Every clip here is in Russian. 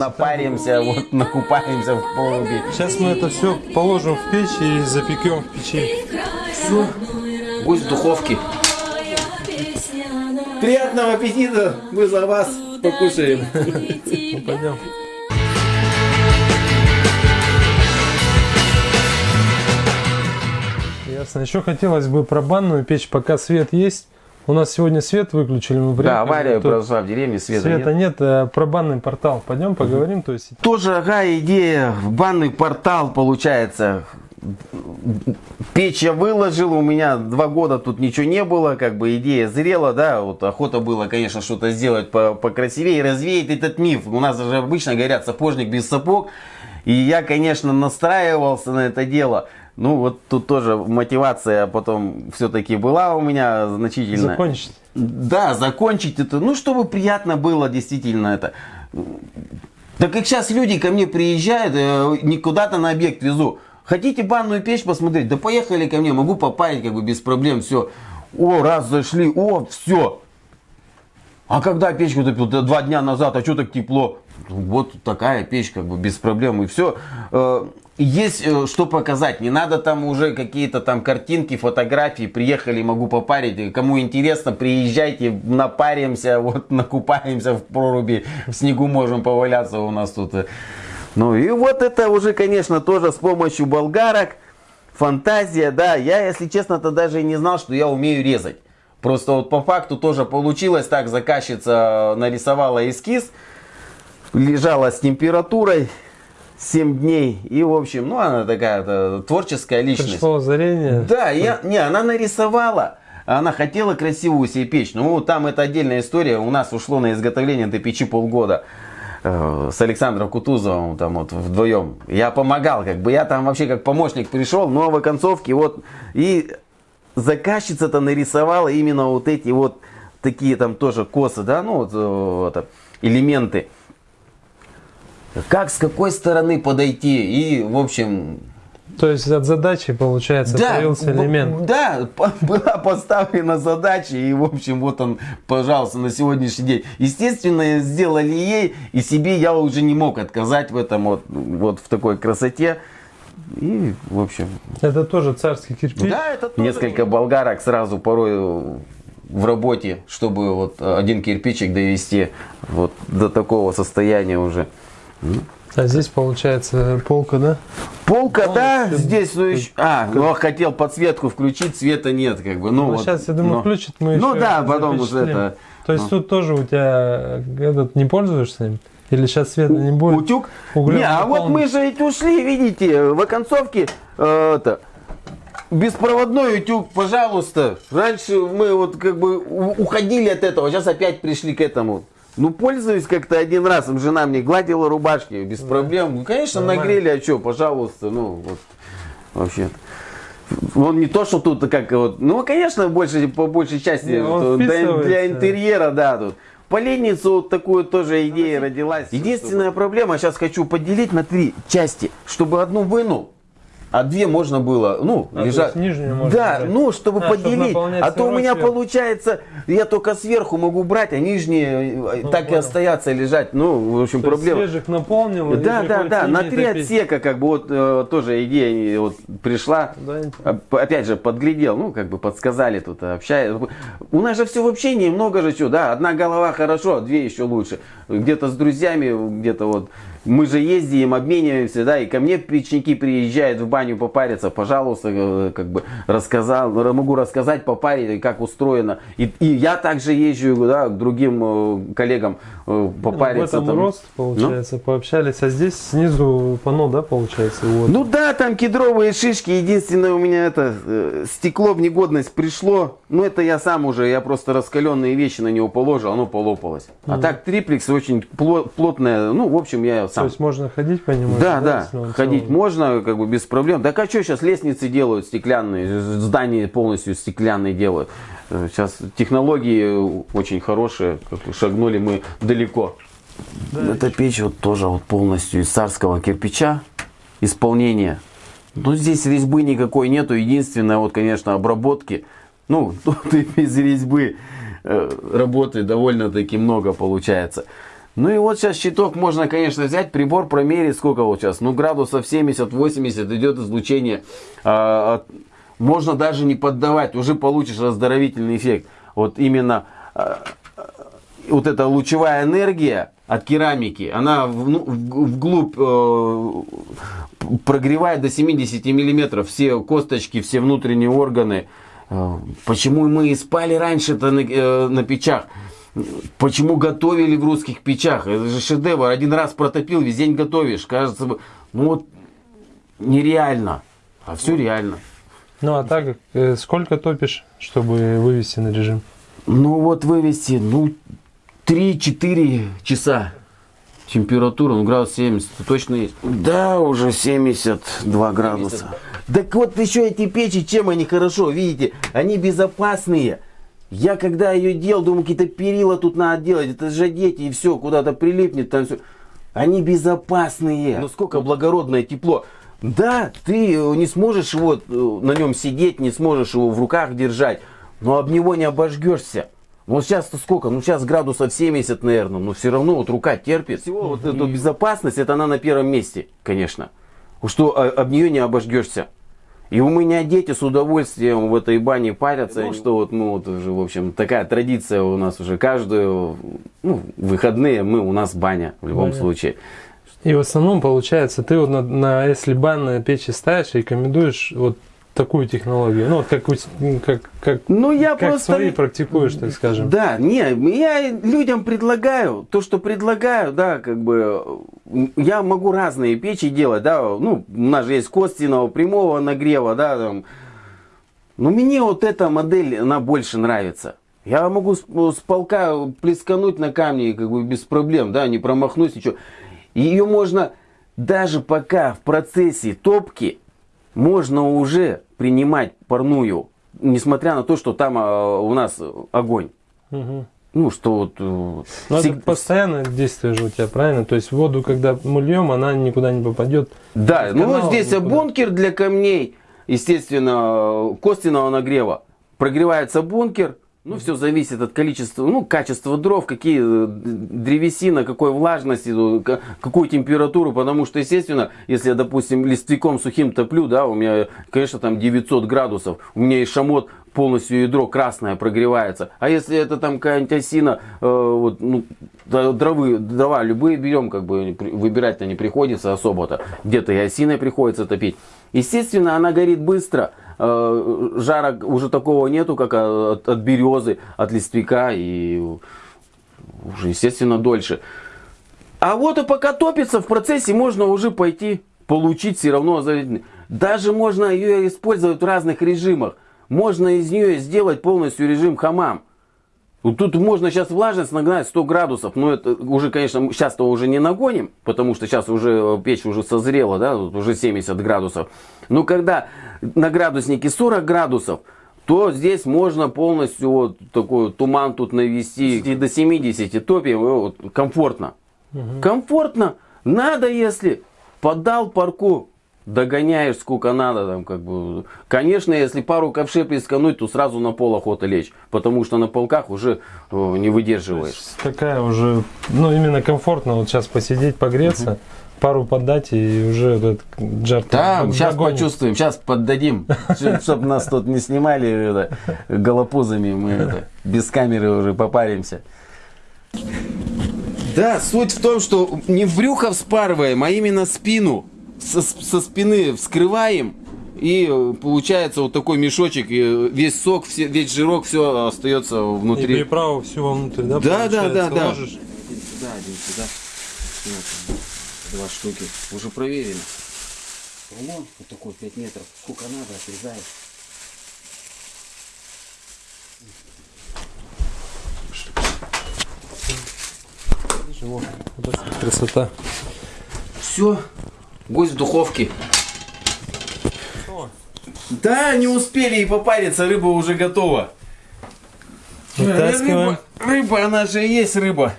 Напаримся, вот накупаемся в проруби. Сейчас мы это все положим в печь и запекем в печи. Все, пусть в духовке. Приятного аппетита, мы за вас покушаем. Ну, пойдем. Ясно. Еще хотелось бы про банную печь, пока свет есть. У нас сегодня свет выключили, мы Да, приехали, авария тут произошла в деревне, света, Света нет. нет, э, про банный портал. Пойдем поговорим. То есть Тоже, ага, идея, банный портал получается. Печь я выложил, у меня два года тут ничего не было, как бы идея зрела, да, вот охота было, конечно, что-то сделать по покрасивее, развеять этот миф. У нас же обычно говорят сапожник без сапог, и я, конечно, настраивался на это дело. Ну, вот тут тоже мотивация потом все-таки была у меня значительная. закончить. Да, закончить это, ну, чтобы приятно было действительно это. Так как сейчас люди ко мне приезжают, э, не куда-то на объект везу. Хотите банную печь посмотреть? Да поехали ко мне, могу попаять как бы без проблем, все. О, раз зашли, о, все. А когда печку топил? Да Два дня назад, а что так тепло? Вот такая печь, как бы без проблем и все. Есть э, что показать, не надо там уже какие-то там картинки, фотографии, приехали, могу попарить. Кому интересно, приезжайте, напаримся, вот накупаемся в проруби, в снегу можем поваляться у нас тут. Ну и вот это уже, конечно, тоже с помощью болгарок, фантазия, да. Я, если честно-то даже и не знал, что я умею резать. Просто вот по факту тоже получилось так, заказчица нарисовала эскиз, лежала с температурой 7 дней. И, в общем, ну, она такая -то творческая личность. Пришло озарение. Да, я, не, она нарисовала. Она хотела красивую себе печь. Ну, там это отдельная история. У нас ушло на изготовление этой печи полгода. Э, С Александром Кутузовым там вот вдвоем. Я помогал, как бы я там вообще как помощник пришел, но в оконцовке вот и заказчица-то нарисовала именно вот эти вот такие там тоже косы, да, ну вот э, это, элементы. Как с какой стороны подойти и, в общем, То есть от задачи, получается, появился б- элемент. Да, была поставлена задача, и, в общем, вот он, пожалуйста, на сегодняшний день. Естественно, сделали ей, и себе я уже не мог отказать в этом, вот, вот в такой красоте. И, в общем, Это тоже царский кирпич. да, это тоже несколько болгарок сразу порой в работе, чтобы вот один кирпичик довести вот до такого состояния уже. А здесь получается полка, да? Полка, да, Полностью. здесь, ну, еще- а, ну, хотел подсветку включить, света нет, как бы, ну, Ну, вот, сейчас, я думаю, но- включит, мы Ну еще да, потом уже это, То есть ну. тут тоже у тебя этот не пользуешься им? Или сейчас света не будет? утюг. углем Не, а вот мы же ведь ушли, видите, в оконцовке, э, это, беспроводной утюг, пожалуйста. Раньше мы вот как бы уходили от этого, сейчас опять пришли к этому. Ну, пользуюсь как-то один раз, жена мне гладила рубашки, без проблем. Ну, конечно, Нормально. нагрели, а что, пожалуйста, ну, вот, вообще Он не то, что тут как вот, ну, конечно, больше, по большей части Не, вот, для, для интерьера, да, тут. Поленницу вот такую тоже идея родилась. Единственная проблема, сейчас хочу поделить на три части, чтобы одну вынул, а две можно было, ну, А, лежать. нижнюю можно да, брать. ну, чтобы А, поделить. наполнять а то у меня сверху. получается, я только сверху могу брать, а нижние э, так и понял. остаются лежать. Ну, в общем, То проблема. свежих наполнил. и Да, да, да, на три топить. отсека, как бы вот э, тоже идея вот пришла. Да, А, Опять же, подглядел, ну, как бы подсказали тут, общаюсь. У нас же все в общении, много же чего, да, одна голова хорошо, а две еще лучше. Где-то с друзьями, где-то вот, мы же ездим, обмениваемся, да, и ко мне печники приезжают в баню попариться, пожалуйста, э, как бы рассказал, могу рассказать, попарить, как устроено. И, и я также езжу, да, к другим э, коллегам э, Ну, попариться. в этом там. рост, получается, пообщались. А здесь снизу пано, да, получается? Вот. Ну да, там кедровые шишки. Единственное, у меня это стекло в негодность пришло. Ну это я сам уже, я просто раскаленные вещи на него положил, оно полопалось. А так триплекс очень пло- плотное. Ну, в общем, я То сам. есть можно ходить по нему? Да, да, ходить целый? можно, как бы без проблем. Так а что сейчас лестницы делают стеклянные, здания полностью стеклянные делают. Э, Сейчас технологии очень хорошие, шагнули мы далеко. Эта печь вот тоже вот полностью из царского кирпича исполнение. Ну здесь резьбы никакой нету, единственное вот, конечно, обработки. Ну, тут и без резьбы э, работы довольно-таки много получается. Ну и вот сейчас щиток можно, конечно, взять, прибор промерить, сколько вот сейчас, ну градусов 70-80 идет излучение. А, от- можно даже не поддавать, уже получишь раздоровительный эффект. Вот именно а, вот эта лучевая энергия от керамики, она в- ну, вглубь э, прогревает до 70 миллиметров все косточки, все внутренние органы. Э, Почему мы и спали раньше-то на, э, на печах? Почему готовили в русских печах? Это же шедевр. Один раз протопил, весь день готовишь. Кажется, ну вот нереально. А все реально. Ну а так, э, сколько топишь, чтобы вывести на режим? Ну вот вывести, ну, 3-4 часа. Температура, ну, градус 70, точно есть. Да, уже 72 градуса. Так вот еще эти печи, чем они хорошо, видите, они безопасные. Я когда ее делал, думаю, какие-то перила тут надо делать, это же дети и все, куда-то прилипнет, там все. Они безопасные. Ну сколько благородное тепло. Да, ты э, не сможешь его э, на нем сидеть, не сможешь его в руках держать, но об него не обожгешься. Вот сейчас-то сколько? Ну сейчас градусов 70, наверное, но все равно вот рука терпит. Всего вот эту безопасность, это она на первом месте, конечно. Что а, об нее не обожгешься. И у меня дети с удовольствием в этой бане парятся. Ну, что вот, ну, вот уже, в общем, такая традиция у нас уже каждую, ну, выходные мы, у нас баня в любом Баня. случае. И в основном, получается, ты вот на, на если банные печи ставишь, рекомендуешь вот такую технологию. Ну, вот как, как, как, Ну, я как просто... свои практикуешь, так скажем. Да, не, я людям предлагаю, то, что предлагаю, да, как бы, я могу разные печи делать, да, ну, у нас же есть костяного, прямого нагрева, да, там. Но мне вот эта модель, она больше нравится. Я могу с, с полка плескануть на камни, как бы, без проблем, да, не промахнусь, ничего. Ее можно, даже пока в процессе топки, можно уже принимать парную, несмотря на то, что там а, у нас огонь. Мгм. Ну, что вот... э, Но всег- это постоянное действие же у тебя, правильно? То есть воду, когда мы льем, она никуда не попадет. Да, ну вот здесь никуда. бункер для камней, естественно, костяного нагрева. Прогревается бункер, ну, все зависит от количества, ну, качества дров, какие э, древесина, какой влажности, ну, ка- какую температуру, потому что, естественно, если я, допустим, листвяком сухим топлю, да, у меня, конечно, там 900 градусов, у меня и шамот полностью ядро красное прогревается. А если это там какая-нибудь осина, э, вот, ну, дровы, дрова любые берем, как бы выбирать-то не приходится особо-то. Где-то и осиной приходится топить. Естественно, она горит быстро. Э, жара уже такого нету, как от, от березы, от листвяка и уже, естественно, дольше. А вот и пока топится, в процессе можно уже пойти получить все равно. Даже можно ее использовать в разных режимах. Можно из нее сделать полностью режим хамам. Вот Тут можно сейчас влажность нагнать 100 градусов, но это уже, конечно, сейчас-то уже не нагоним, потому что сейчас уже э, печь уже созрела, да, вот уже 70 градусов. Но когда на градуснике 40 градусов, то здесь можно полностью вот такой туман тут навести и до 70 топим, и вот комфортно. Комфортно. Надо, если подал парку, догоняешь сколько надо там как бы. Конечно, если пару ковшей плескануть, то сразу на пол охота лечь, потому что на полках уже э, не выдерживаешь. Такая уже, ну, именно комфортно вот сейчас посидеть, погреться, пару поддать и уже этот жар Да, сейчас догонит. почувствуем, сейчас поддадим, чтобы нас тут не снимали голопузами, мы без камеры уже попаримся. Да, суть в том, что не в брюхо вспарываем, а именно спину. Со, со спины вскрываем, и э, получается вот такой мешочек, и весь сок, все, весь жирок, все остается И внутри. приправу всю вовнутрь, да? Да, да, да, да. ложишь? Да, один сюда. Вот, два штуки. Уже проверено. Рулон вот такой 5 метров. Сколько надо, отрезаешь. Вот красота. Все. Гость в духовке. Да, не успели и попариться, рыба уже готова. Вытаскиваем. Рыба, рыба, она же и есть рыба.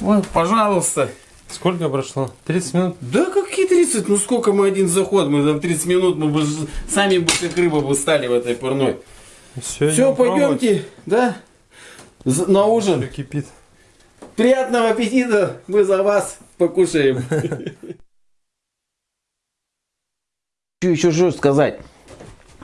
Вот, пожалуйста. Сколько прошло? 30 минут? Да какие 30? Ну сколько мы один заход? Мы там 30 минут, мы бы сами бы как рыба бы стали в этой парной. Все, Все, пойдемте, да? На ужин. Кипит. Приятного аппетита, мы за вас покушаем. Что еще что сказать?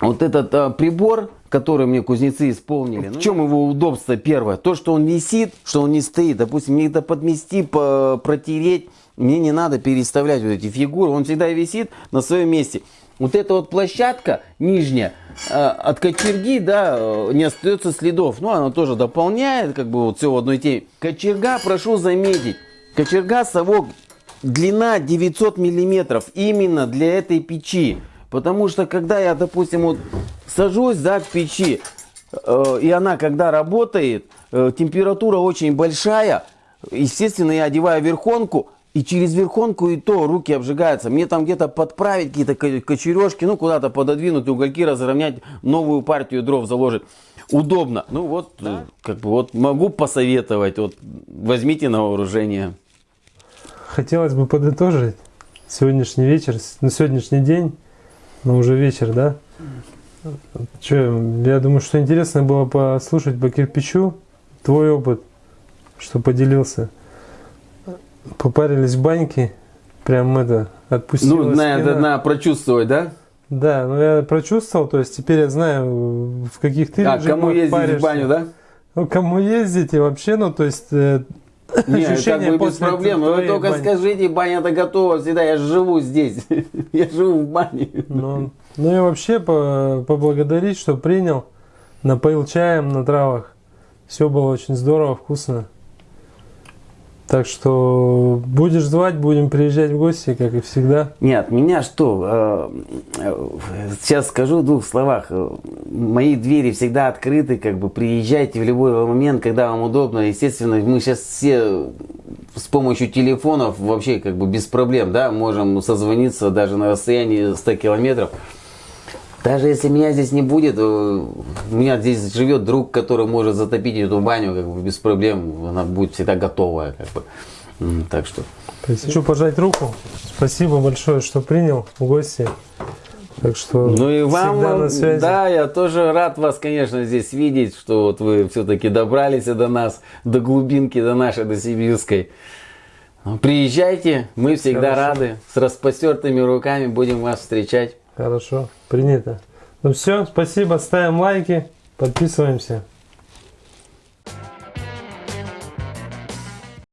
Вот этот а, прибор, который мне кузнецы исполнили, в чем его удобство первое? То, что он висит, что он не стоит. Допустим, мне это подмести, по- протереть, мне не надо переставлять вот эти фигуры, он всегда висит на своем месте. Вот эта вот площадка нижняя, а, от кочерги, да, э, не остается следов. Ну, она тоже дополняет, как бы вот все в одной теме. Кочерга, прошу заметить, кочерга совок длина 900 миллиметров именно для этой печи. Потому что когда я, допустим, вот сажусь да, к печи, э, и она когда работает, э, температура очень большая, естественно, я одеваю верхонку, и через верхонку и то руки обжигаются. Мне там где-то подправить какие-то ко- кочережки, ну куда-то пододвинуть, угольки разровнять, новую партию дров заложить. Удобно. Ну вот, э, как бы вот могу посоветовать, вот возьмите на вооружение. Хотелось бы подытожить сегодняшний вечер, на сегодняшний день, но уже вечер, да? Че, я думаю, что интересно было послушать по кирпичу твой опыт, что поделился. Попарились в баньке, прям это, отпустила Ну, на, спина. на, прочувствовать, да? Да, ну я прочувствовал, то есть теперь я знаю, в каких ты А, кому режимах ездить паришься. в баню, да? Ну, кому ездить и вообще, ну, то есть э, Не, как бы без проблем. Вы только бани. скажите, баня-то готова всегда, я живу здесь. Я живу в бане. Ну, ну и вообще по- поблагодарить, что принял, напоил чаем на травах. Все было очень здорово, вкусно. Так что будешь звать, будем приезжать в гости, как и всегда. Нет, меня что, э, э, сейчас скажу в двух словах. Мои двери всегда открыты, как бы приезжайте в любой момент, когда вам удобно. Естественно, мы сейчас все с помощью телефонов вообще как бы без проблем, да, можем созвониться даже на расстоянии 100 километров. Даже если меня здесь не будет, э, у меня здесь живет друг, который может затопить эту баню как бы без проблем. Она будет всегда готовая, как бы. Так что. Хочу пожать руку. Спасибо большое, что принял в гости. Так что Ну и вам, на связи. да, я тоже рад вас, конечно, здесь видеть, что вот вы все-таки добрались до нас, до глубинки, до нашей, до сибирской. Приезжайте, мы всегда Хорошо. рады, с распростертыми руками будем вас встречать. Хорошо, принято. Ну все, спасибо, ставим лайки, подписываемся.